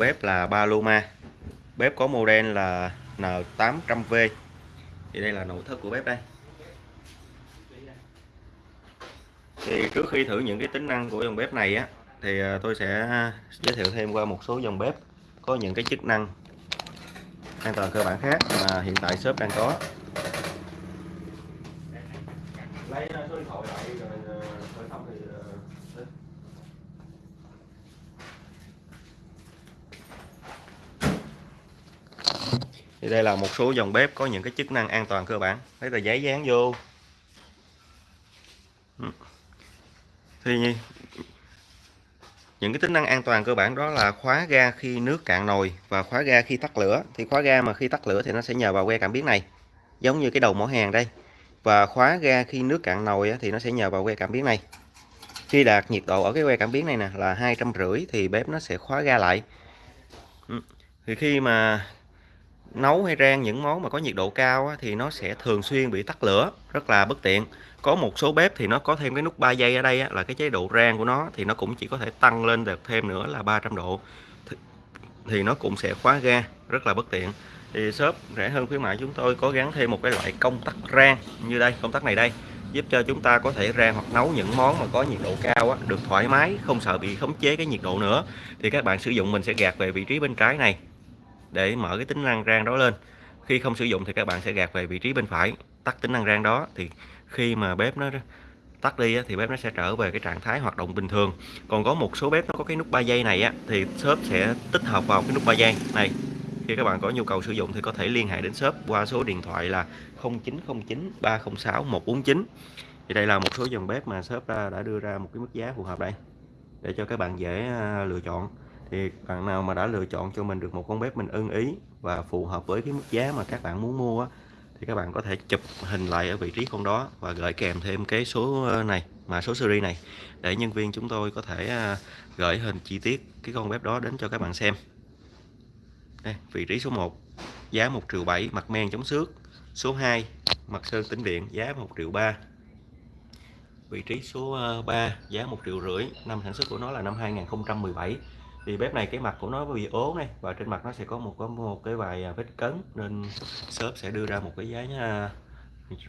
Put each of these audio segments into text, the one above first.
bếp là Paloma bếp có model là N800V thì đây là nội thất của bếp đây. Thì trước khi thử những cái tính năng của dòng bếp này á, thì à, tôi sẽ giới thiệu thêm qua một số dòng bếp có những cái chức năng an toàn cơ bản khác mà hiện tại shop đang có. Lấy à, số điện thoại lại rồi khởi thông thì thì đây là một số dòng bếp có những cái chức năng an toàn cơ bản. Lấy tờ giấy dán vô. Ừ. Thì những cái tính năng an toàn cơ bản đó là khóa ga khi nước cạn nồi và khóa ga khi tắt lửa. Thì khóa ga mà khi tắt lửa thì nó sẽ nhờ vào que cảm biến này, giống như cái đầu mỏ hàng đây. Và khóa ga khi nước cạn nồi thì nó sẽ nhờ vào que cảm biến này. Khi đạt nhiệt độ ở cái que cảm biến này nè là hai trăm rưỡi thì bếp nó sẽ khóa ga lại. Ừ. Thì khi mà nấu hay rang những món mà có nhiệt độ cao thì nó sẽ thường xuyên bị tắt lửa rất là bất tiện. Có một số bếp thì nó có thêm cái nút 3 giây ở đây là cái chế độ rang của nó thì nó cũng chỉ có thể tăng lên được thêm nữa là 300 độ. Thì nó cũng sẽ khóa ga rất là bất tiện. Thì shop rẻ hơn khuyến mại chúng tôi có gắn thêm một cái loại công tắc rang như đây công tắc này đây giúp cho chúng ta có thể rang hoặc nấu những món mà có nhiệt độ cao á, được thoải mái không sợ bị khống chế cái nhiệt độ nữa. Thì các bạn sử dụng mình sẽ gạt về vị trí bên trái này để mở cái tính năng rang đó lên. Khi không sử dụng thì các bạn sẽ gạt về vị trí bên phải, tắt tính năng rang đó. Thì khi mà bếp nó tắt đi thì bếp nó sẽ trở về cái trạng thái hoạt động bình thường. Còn có một số bếp nó có cái nút 3 giây này á, thì shop sẽ tích hợp vào cái nút 3 giây này. Khi các bạn có nhu cầu sử dụng thì có thể liên hệ đến shop qua số điện thoại là 0909 306 149 thì đây là một số dòng bếp mà shop đã đưa ra một cái mức giá phù hợp đây, để cho các bạn dễ à, lựa chọn thì bạn nào mà đã lựa chọn cho mình được một con bếp mình ưng ý và phù hợp với cái mức giá mà các bạn muốn mua thì các bạn có thể chụp hình lại ở vị trí con đó và gửi kèm thêm cái số ờ, này mà số series này để nhân viên chúng tôi có thể à, gửi hình chi tiết cái con bếp đó đến cho các bạn xem. Đây, vị trí số 1 giá 1 triệu 7 mặt men chống xước. Số 2 mặt sơn tĩnh điện giá 1 triệu 3 vị trí số ờ, 3 giá 1 triệu rưỡi năm sản xuất của nó là năm 2017 thì bếp này cái mặt của nó bị ố này và trên mặt nó sẽ có một có một cái vài à, vết cấn nên shop sẽ đưa ra một cái giá à,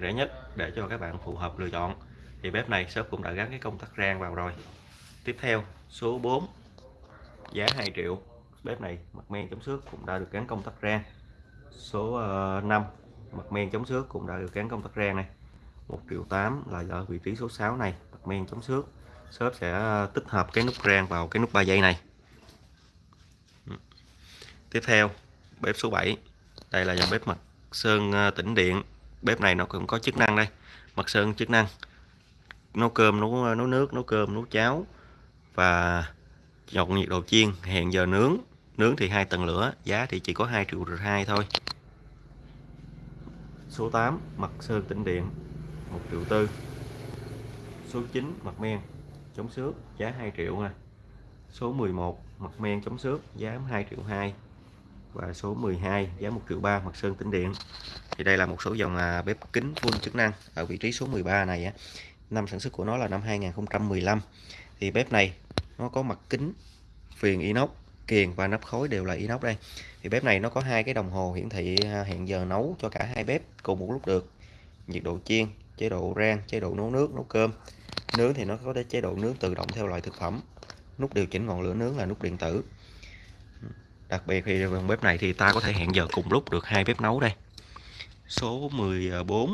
rẻ nhất để cho các bạn phù hợp lựa chọn. Thì bếp này shop cũng đã gắn cái công tắc rang vào rồi. Tiếp theo số 4 giá 2 triệu. Bếp này mặt men chống xước cũng đã được gắn công tắc rang. Số à, 5 mặt men chống xước cũng đã được gắn công tắc rang này. 1 triệu 8 là ở vị trí số 6 này mặt men chống xước. Shop sẽ à, tích hợp cái nút rang vào cái nút 3 giây này tiếp theo, bếp số 7 đây là dòng bếp mặt sơn ờ, tĩnh điện. Bếp này nó cũng có chức năng đây. Mặt sơn chức năng. Nấu cơm, nấu ờ, nấu nước, nấu cơm, nấu cháo và chọn nhiệt độ chiên, hẹn giờ nướng. Nướng thì hai tầng lửa, giá thì chỉ có 2 triệu hai thôi. Số 8 mặt sơn, tĩnh điện 1 triệu tư. Số 9 mặt men, chống xước, giá 2 triệu nè số 11 mặt men chống xước, giá 2 triệu 2 và số 12 giá 1 triệu 3 mặt sơn, tĩnh điện. Thì đây là một số dòng à, bếp kính full chức năng ở vị trí số 13 này á. Năm sản xuất của nó là năm 2015 thì bếp này nó có mặt kính phiền inox kiềng và nắp khối đều là inox đây. Thì bếp này nó có hai cái đồng hồ hiển thị à, hẹn giờ nấu cho cả hai bếp cùng một lúc được. Nhiệt độ chiên, chế độ rang, chế độ nấu nước, nấu cơm. Nướng thì nó có chế độ nướng tự động theo loại thực phẩm. Nút điều chỉnh ngọn lửa nướng là nút điện tử đặc biệt thì bằng bếp này thì ta có thể hẹn giờ cùng lúc được hai bếp nấu đây. Số 14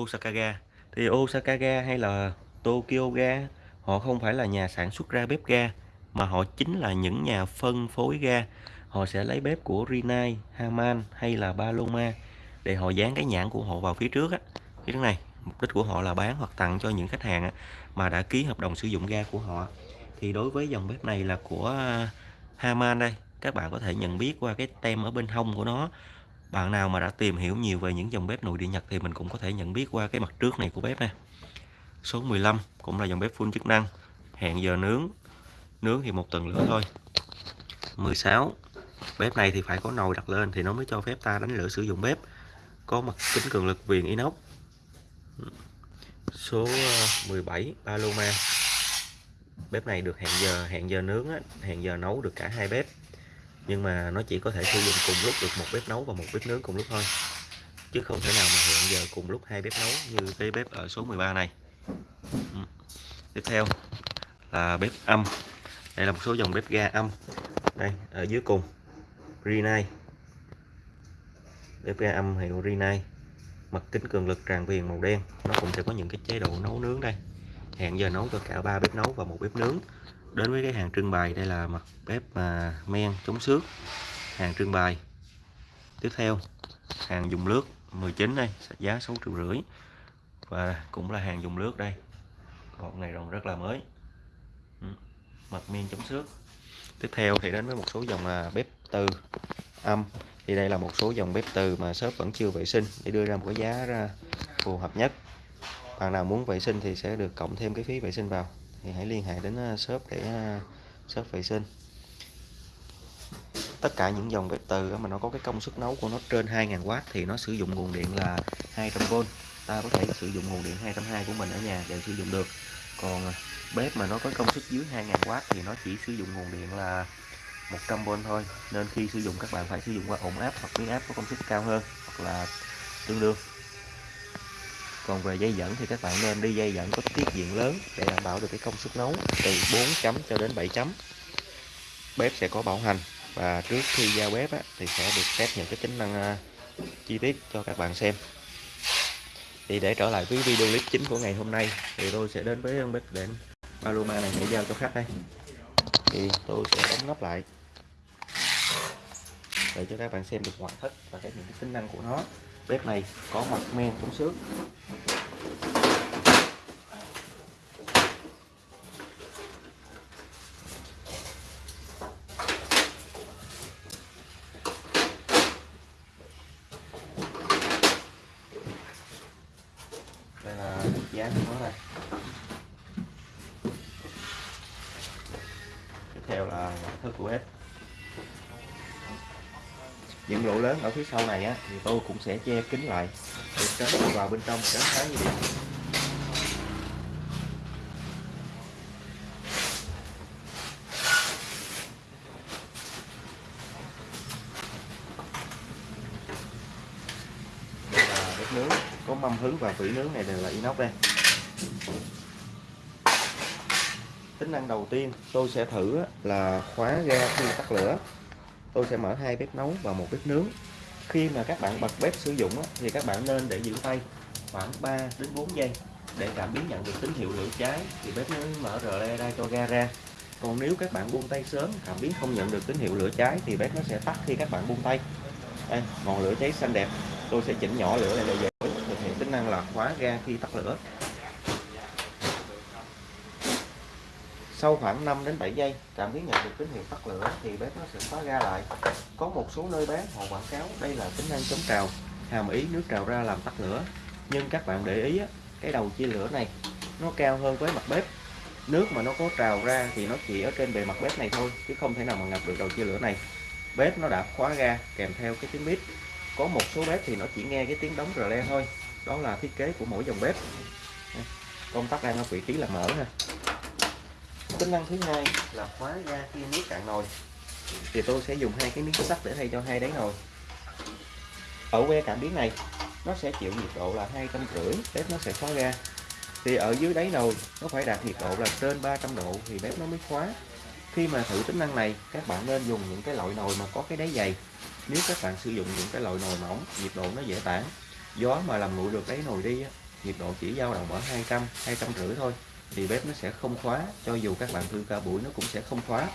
Osaka ga thì Osaka ga hay là Tokyo ga họ không phải là nhà sản xuất ra bếp ga mà họ chính là những nhà phân phối ga. Họ sẽ lấy bếp của Rinnai, Haman hay là Paloma để họ dán cái nhãn của họ vào phía trước á. Phía trước này mục đích của họ là bán hoặc tặng cho những khách hàng mà đã ký hợp đồng sử dụng ga của họ thì đối với dòng bếp này là của à, Haman đây. Các bạn có thể nhận biết qua cái tem ở bên hông của nó. Bạn nào mà đã tìm hiểu nhiều về những dòng bếp nội địa Nhật thì mình cũng có thể nhận biết qua cái mặt trước này của bếp nè. Số 15 cũng là dòng bếp full chức năng. Hẹn giờ nướng. Nướng thì một tầng lửa thôi. 16 bếp này thì phải có nồi đặt lên thì nó mới cho phép ta đánh lửa sử dụng bếp. Có mặt kính cường lực viền inox. Số à, 17 Paloma bếp này được hẹn giờ hẹn giờ nướng á, hẹn giờ nấu được cả hai bếp. Nhưng mà nó chỉ có thể sử dụng cùng lúc được một bếp nấu và một bếp nướng cùng lúc thôi. Chứ không thể nào mà hẹn giờ cùng lúc hai bếp nấu như cái bếp ở số 13 này. Ừ. tiếp theo là bếp âm. Đây là một số dòng bếp ga âm. Đây ở dưới cùng. Rinnai. Bếp ga âm hiệu Rinnai? Mặt kính cường lực tràn viền màu đen. Nó cũng sẽ có những cái chế độ nấu nướng đây hẹn giờ nấu cho cả ba bếp nấu và một bếp nướng. Đến với cái hàng trưng bày, đây là mặt bếp mà men chống xước. Hàng trưng bày. Tiếp theo, hàng dùng nước 19 đây giá 6 triệu rưỡi. Và cũng là hàng dùng nước đây. Hộp này còn rất là mới. Ừ, mặt men chống xước. Tiếp theo thì đến với một số dòng à, bếp từ âm. Thì đây là một số dòng bếp từ mà shop vẫn chưa vệ sinh, để đưa ra một cái giá ra phù hợp nhất bạn nào muốn vệ sinh thì sẽ được cộng thêm cái phí vệ sinh vào. Thì hãy liên hệ đến ờ, shop để ờ, shop vệ sinh. Tất cả những dòng bếp từ mà nó có cái công suất nấu của nó trên 2.000W thì nó sử dụng nguồn điện là 200V ta có thể sử dụng nguồn điện 220 của mình ở nhà đều sử dụng được. Còn ờ, bếp mà nó có công suất dưới 2.000W thì nó chỉ sử dụng nguồn điện là 100V thôi. Nên khi sử dụng các bạn phải sử dụng qua ổn áp hoặc biến áp có công suất cao hơn hoặc là tương đương còn về dây dẫn thì các bạn nên đi dây dẫn có tiết diện lớn để đảm bảo được cái công suất nấu từ 4 chấm cho đến 7 chấm. Bếp sẽ có bảo hành và trước khi ra bếp á, thì sẽ được test những cái tính năng uh, chi tiết cho các bạn xem. Thì để trở lại với video clip chính của ngày hôm nay thì tôi sẽ đến với bếp đến Paloma này để giao cho khách đây. Thì tôi sẽ đóng nắp lại. Để cho các bạn xem được ngoại thất và các những cái tính năng của nó bếp này có mặt men chống xước đây là giá của nó này tiếp theo là ngoại thất của bếp những lỗ lớn ở phía sau này á, thì tôi cũng sẽ che kín lại. Để tránh vào bên trong, tránh thái như điện đây là bếp nướng. Có mâm hứng và vỉ nướng này đều là inox đây. Tính năng đầu tiên tôi sẽ thử là khóa ga khi tắt lửa tôi sẽ mở hai bếp nấu và một bếp nướng. Khi mà các bạn bật bếp sử dụng thì các bạn nên để giữ tay khoảng 3 đến 4 giây để cảm biến nhận được tín hiệu lửa cháy. Thì bếp mới mở rờ le ra cho ga ra. Còn nếu các bạn buông tay sớm, cảm biến không nhận được tín hiệu lửa cháy thì bếp nó sẽ tắt khi các bạn buông tay. Đây ngọn lửa cháy xanh đẹp. Tôi sẽ chỉnh nhỏ lửa lại để dễ thực hiện tính năng là khóa ga khi tắt lửa. Sau khoảng 5 đến 7 giây cảm biến nhận được tín hiệu tắt lửa thì bếp nó sẽ khóa ga lại. Có một số nơi bán họ quảng cáo đây là tính năng chống trào, hàm ý nước trào ra làm tắt lửa. Nhưng các bạn để ý cái đầu chia lửa này, nó cao hơn với mặt bếp. Nước mà nó có trào ra thì nó chỉ ở trên bề mặt bếp này thôi, chứ không thể nào mà ngập được đầu chia lửa này. Bếp nó đã khóa ga kèm theo cái tiếng bếp có một số bếp thì nó chỉ nghe cái tiếng đóng rờ le thôi. Đó là thiết kế của mỗi dòng bếp. Công tắc đang ở vị trí là mở ha tính năng thứ hai. Là khóa ga khi nước cạn nồi. Thì tôi sẽ dùng hai cái miếng sắt để thay cho hai đáy nồi. Ở que cảm biến này nó sẽ chịu nhiệt độ là hai trăm rưỡi bếp nó sẽ khóa ga thì ở dưới đáy nồi nó phải đạt nhiệt độ là trên 300 độ thì bếp nó mới khóa. Khi mà thử tính năng này các bạn nên dùng những cái loại nồi mà có cái đáy dày. Nếu các bạn sử dụng những cái loại nồi mỏng nhiệt độ nó dễ tản. Gió mà làm nguội được đáy nồi đi nhiệt độ chỉ dao động ở 200 200 rưỡi thôi thì bếp nó sẽ không khóa, cho dù các bạn thư ca buổi nó cũng sẽ không khóa.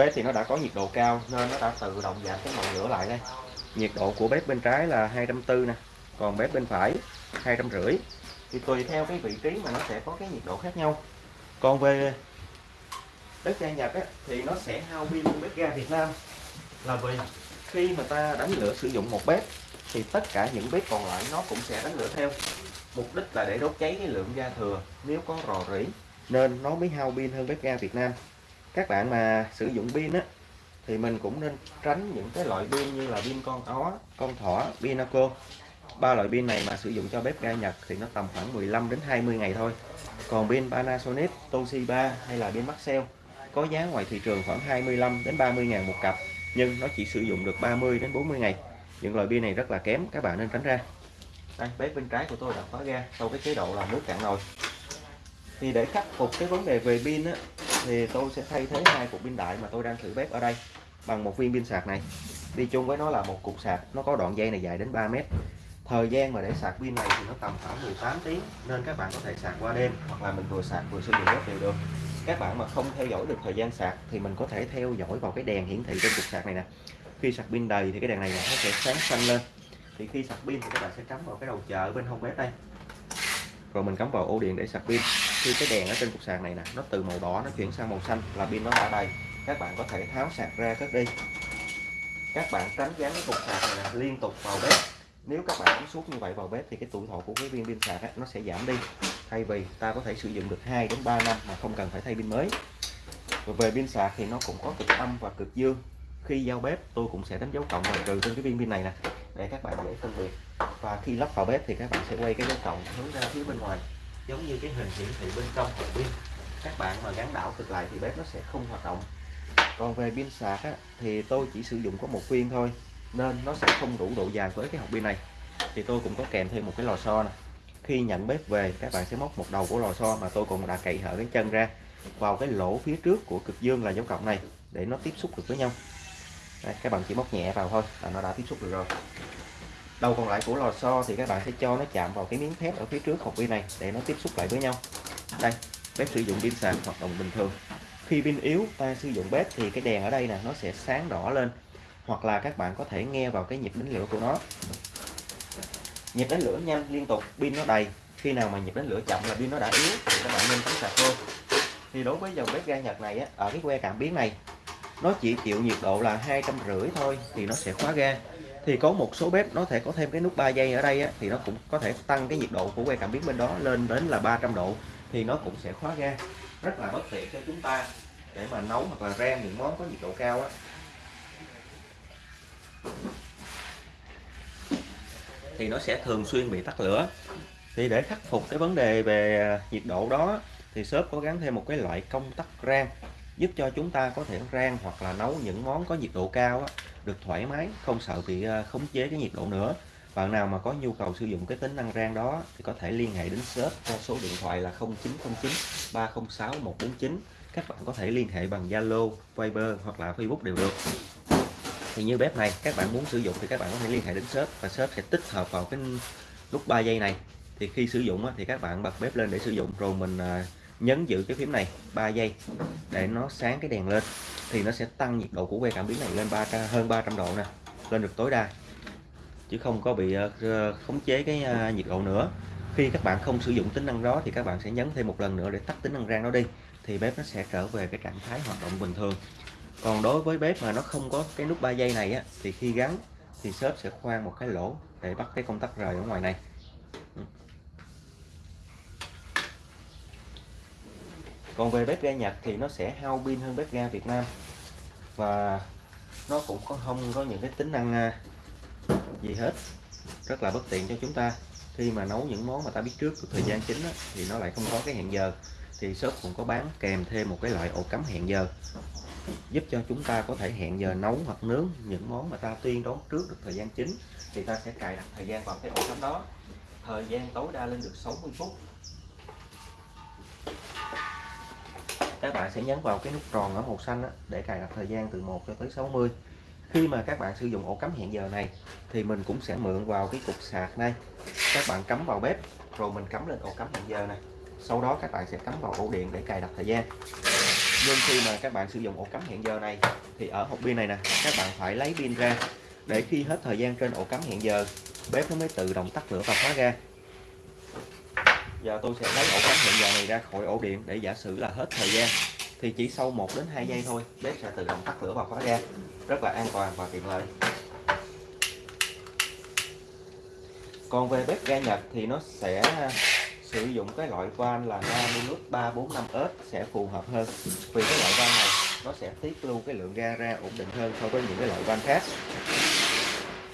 Bếp thì nó đã có nhiệt độ cao nên nó đã tự động giảm cái ngọn lửa lại đây. Nhiệt độ của bếp bên trái là 240 nè còn bếp bên phải 250 thì tùy theo cái vị trí mà nó sẽ có cái nhiệt độ khác nhau. Còn về bếp ga Nhật á, thì nó sẽ hao pin hơn bếp ga Việt Nam. Là vì khi mà ta đánh lửa sử dụng một bếp thì tất cả những bếp còn lại nó cũng sẽ đánh lửa theo. Mục đích là để đốt cháy cái lượng ga thừa nếu có rò rỉ nên nó mới hao pin hơn bếp ga Việt Nam các bạn mà sử dụng pin á thì mình cũng nên tránh những cái loại pin như là pin con ó con thỏ pinaco ba loại pin này mà sử dụng cho bếp ga Nhật thì nó tầm khoảng 15 đến 20 ngày thôi. Còn pin Panasonic Toshiba hay là pin Maxell có giá ngoài thị trường khoảng 25 đến 30 ngàn một cặp nhưng nó chỉ sử dụng được 30 đến 40 ngày. Những loại pin này rất là kém các bạn nên tránh ra. Đây bếp bên trái của tôi đã khóa ga sau cái chế độ là nước cạn nồi thì để khắc phục cái vấn đề về pin á, thì tôi sẽ thay thế hai cục pin đại mà tôi đang thử bếp ở đây bằng một viên pin sạc này. Đi chung với nó là một cục sạc, nó có đoạn dây này dài đến 3 mét. Thời gian mà để sạc pin này thì nó tầm khoảng 18 tiếng, nên các bạn có thể sạc qua đêm hoặc là mình vừa sạc vừa sử dụng bếp đều được. Các bạn mà không theo dõi được thời gian sạc thì mình có thể theo dõi vào cái đèn hiển thị trên cục sạc này nè. Khi sạc pin đầy thì cái đèn này nó sẽ sáng xanh lên. Thì khi sạc pin thì các bạn sẽ cắm vào cái đầu chờ bên hông bếp đây. Rồi mình cắm vào ổ điện để sạc pin khi cái đèn ở trên cục sạc này nè nó từ màu đỏ nó chuyển sang màu xanh là pin nó đã đầy các bạn có thể tháo sạc ra cất đi. Các bạn tránh dán cái cục sạc này nè, liên tục vào bếp. Nếu các bạn cắm suốt như vậy vào bếp thì cái tuổi thọ của cái viên pin sạc ấy, nó sẽ giảm đi. Thay vì ta có thể sử dụng được 2 đến 3 năm mà không cần phải thay pin mới. Và về pin sạc thì nó cũng có cực âm và cực dương. Khi giao bếp tôi cũng sẽ đánh dấu cộng và trừ trên cái viên pin này nè để các bạn dễ phân biệt. Và khi lắp vào bếp thì các bạn sẽ quay cái dấu cộng hướng ra phía bên ngoài giống như cái hình hiển thị bên trong hộp pin các bạn mà gắn đảo cực lại thì bếp nó sẽ không hoạt động. Còn về pin sạc á, thì tôi chỉ sử dụng có một viên thôi nên nó sẽ không đủ độ dài với cái hộp pin này. Thì tôi cũng có kèm thêm một cái lò xo này khi nhận bếp về các bạn sẽ móc một đầu của lò xo mà tôi cũng đã cậy hở cái chân ra vào cái lỗ phía trước của cực dương là dấu cộng này để nó tiếp xúc được với nhau. Đây, các bạn chỉ móc nhẹ vào thôi là nó đã tiếp xúc được rồi đầu còn lại của lò xo thì các bạn sẽ cho nó chạm vào cái miếng thép ở phía trước hộp pin này để nó tiếp xúc lại với nhau. Đây bếp sử dụng pin sạc hoạt động bình thường. Khi pin yếu ta sử dụng bếp thì cái đèn ở đây nè nó sẽ sáng đỏ lên. Hoặc là các bạn có thể nghe vào cái nhịp đánh lửa của nó. Nhịp đánh lửa nhanh liên tục pin nó đầy. Khi nào mà nhịp đánh lửa chậm là pin nó đã yếu thì các bạn nên cắm sạc thôi. Thì đối với dòng bếp ga Nhật này á, ở cái que cảm biến này nó chỉ chịu nhiệt độ là hai trăm rưỡi thôi thì nó sẽ khóa ga thì có một số bếp nó thể có thêm cái nút 3 giây ở đây á, thì nó cũng có thể tăng cái nhiệt độ của que cảm biến bên đó lên đến là 300 độ thì nó cũng sẽ khóa ga. Rất là bất tiện cho chúng ta để mà nấu hoặc là rang những món có nhiệt độ cao á. Thì nó sẽ thường xuyên bị tắt lửa. Thì để khắc phục cái vấn đề về nhiệt độ đó thì shop có gắn thêm một cái loại công tắc rang giúp cho chúng ta có thể rang hoặc là nấu những món có nhiệt độ cao á, được thoải mái không sợ bị ờ, khống chế cái nhiệt độ nữa. Bạn nào mà có nhu cầu sử dụng cái tính năng rang đó thì có thể liên hệ đến shop qua số điện thoại là 0909 306 149 các bạn có thể liên hệ bằng Zalo, Viber hoặc là Facebook đều được. Thì như bếp này các bạn muốn sử dụng thì các bạn có thể liên hệ đến shop và shop sẽ tích hợp vào cái nút 3 giây này. Thì khi sử dụng thì các bạn bật bếp lên để sử dụng rồi mình ờ, nhấn giữ cái phím này 3 giây để nó sáng cái đèn lên thì nó sẽ tăng nhiệt độ của que cảm biến này lên 300 hơn 300 độ nè lên được tối đa. Chứ không có bị ờ, ờ, khống chế cái ờ, nhiệt độ nữa. Khi các bạn không sử dụng tính năng đó thì các bạn sẽ nhấn thêm một lần nữa để tắt tính năng rang nó đi thì bếp nó sẽ trở về cái trạng thái hoạt động bình thường. Còn đối với bếp mà nó không có cái nút 3 giây này á, thì khi gắn thì shop sẽ khoan một cái lỗ để bắt cái công tắc rời ở ngoài này. Ừ. còn về bếp ga Nhật thì nó sẽ hao pin hơn bếp ga Việt Nam. Và nó cũng có không có những cái tính năng à, gì hết. Rất là bất tiện cho chúng ta. Khi mà nấu những món mà ta biết trước thời gian chính á, thì nó lại không có cái hẹn giờ. Thì shop cũng có bán kèm thêm một cái loại ổ cắm hẹn giờ. Giúp cho chúng ta có thể hẹn giờ nấu hoặc nướng những món mà ta tuyên đoán trước được thời gian chính. Thì ta sẽ cài đặt thời gian vào cái ổ cắm đó. Thời gian tối đa lên được 60 phút các bạn sẽ nhấn vào cái nút tròn ở màu xanh đó, để cài đặt thời gian từ 1 cho tới 60 khi mà các bạn sử dụng ổ cắm hẹn giờ này thì mình cũng sẽ mượn vào cái cục sạc này. Các bạn cắm vào bếp rồi mình cắm lên ổ cắm hẹn giờ này. Sau đó các bạn sẽ cắm vào ổ điện để cài đặt thời gian. Nhưng khi mà các bạn sử dụng ổ cắm hẹn giờ này thì ở hộp pin này nè các bạn phải lấy pin ra. Để khi hết thời gian trên ổ cắm hẹn giờ bếp nó mới tự động tắt lửa và khóa ra giờ tôi sẽ lấy ổ cắm hiện giờ này ra khỏi ổ điện để giả sử là hết thời gian. Thì chỉ sau 1 đến 2 giây thôi, bếp sẽ tự động tắt lửa và khóa ra rất là an toàn và tiện lợi. Còn về bếp ga Nhật thì nó sẽ sử dụng cái loại van là Namilus 345S sẽ phù hợp hơn. Vì cái loại van này, nó sẽ tiết lưu cái lượng ga ra ổn định hơn so với những cái loại van khác.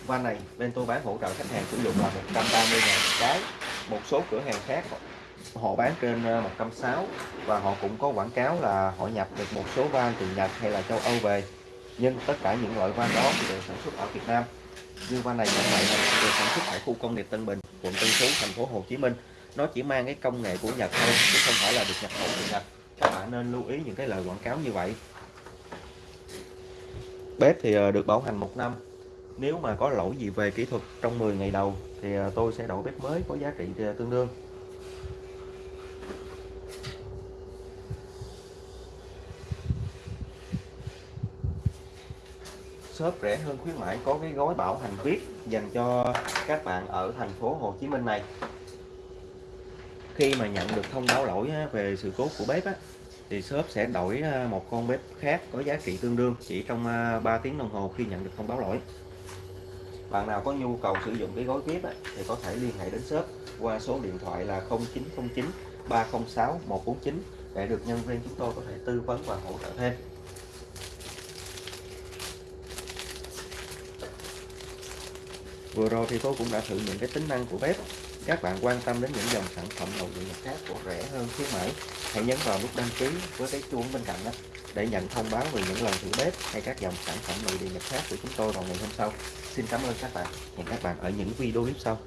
Van này bên tôi bán hỗ trợ khách hàng sử dụng là 130 ngàn cái một số cửa hàng khác, họ bán trên ờ, 160 và họ cũng có quảng cáo là họ nhập được một số van từ Nhật hay là châu Âu về. Nhưng tất cả những loại van đó đều sản xuất ở Việt Nam. Như van này như vậy này được sản xuất tại khu công nghiệp Tân Bình, quận Tân Phú, thành phố Hồ Chí Minh. Nó chỉ mang cái công nghệ của Nhật thôi, chứ không phải là được nhập khẩu từ Nhật. Các bạn nên lưu ý những cái lời quảng cáo như vậy. Bếp thì ờ, được bảo hành một năm nếu mà có lỗi gì về kỹ thuật trong 10 ngày đầu thì à, tôi sẽ đổi bếp mới có giá trị à, tương đương. Shop rẻ hơn khuyến mãi có cái gói bảo hành VIP dành cho các bạn ở thành phố Hồ Chí Minh này. Khi mà nhận được thông báo lỗi về sự cố của bếp á, thì shop sẽ đổi à, một con bếp khác có giá trị tương đương chỉ trong 3 tiếng đồng hồ khi nhận được thông báo lỗi bạn nào có nhu cầu sử dụng cái gói VIP á, thì có thể liên hệ đến shop qua số điện thoại là 0909 306 149 để được nhân viên chúng tôi có thể tư vấn và hỗ trợ thêm. Vừa rồi thì tôi cũng đã thử những cái tính năng của bếp. Các bạn quan tâm đến những dòng sản phẩm nội địa khác của rẻ hơn khuyến mãi, hãy nhấn vào nút đăng ký với cái chuông bên cạnh đó để nhận thông báo về những lần thử bếp hay các dòng sản phẩm nội địa nhập khác của chúng tôi vào ngày hôm sau. Xin cảm ơn các bạn. Hẹn các bạn ở những video clip sau.